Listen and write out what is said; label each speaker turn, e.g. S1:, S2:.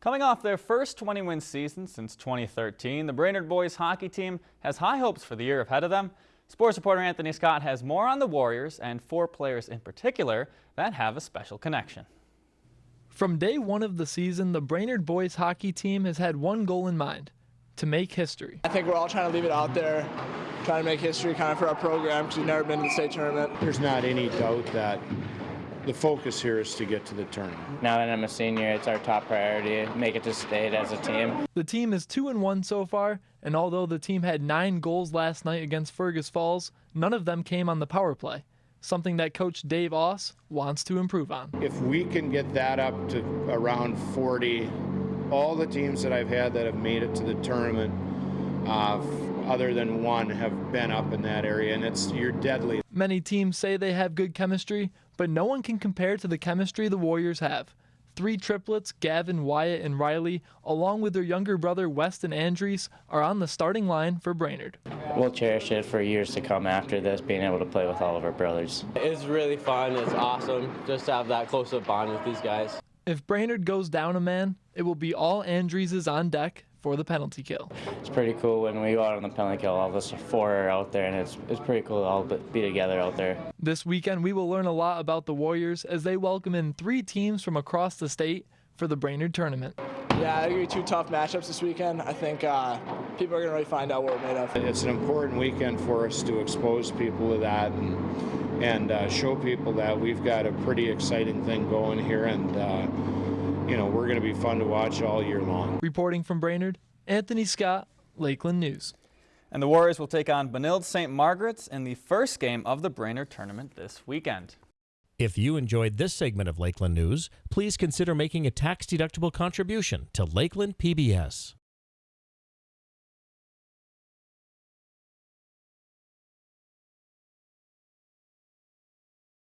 S1: Coming off their first 20-win season since 2013, the Brainerd boys hockey team has high hopes for the year ahead of them. Sports reporter Anthony Scott has more on the Warriors and four players in particular that have a special connection.
S2: From day one of the season, the Brainerd boys hockey team has had one goal in mind, to make history.
S3: I think we're all trying to leave it out there, trying to make history kind of for our program because we've never been to the state tournament.
S4: There's not any doubt that the focus here is to get to the tournament.
S5: Now that I'm a senior, it's our top priority, make it to state as a team.
S2: The team is 2 and 1 so far, and although the team had 9 goals last night against Fergus Falls, none of them came on the power play. Something that coach Dave Oss wants to improve on.
S4: If we can get that up to around 40, all the teams that I've had that have made it to the tournament uh, other than one have been up in that area, and it's you're deadly.
S2: Many teams say they have good chemistry, but no one can compare to the chemistry the Warriors have. Three triplets, Gavin, Wyatt, and Riley, along with their younger brother Weston Andries, are on the starting line for Brainerd.
S5: We'll cherish it for years to come after this, being able to play with all of our brothers.
S6: It's really fun. It's awesome just to have that close of bond with these guys.
S2: If Brainerd goes down a man, it will be all Andrieses on deck for the penalty kill.
S5: It's pretty cool when we go out on the penalty kill, all of us four are out there, and it's, it's pretty cool to all be together out there.
S2: This weekend, we will learn a lot about the Warriors as they welcome in three teams from across the state for the Brainerd tournament.
S3: Yeah, it's going to be two tough matchups this weekend. I think uh, people are going to really find out what we're made of.
S4: It's an important weekend for us to expose people to that and, and uh, show people that we've got a pretty exciting thing going here and uh, you know, we're going to be fun to watch all year long.
S2: Reporting from Brainerd, Anthony Scott, Lakeland News.
S1: And the Warriors will take on Benilde St. Margaret's in the first game of the Brainerd tournament this weekend.
S7: If you enjoyed this segment of Lakeland News, please consider making a tax-deductible contribution to Lakeland PBS.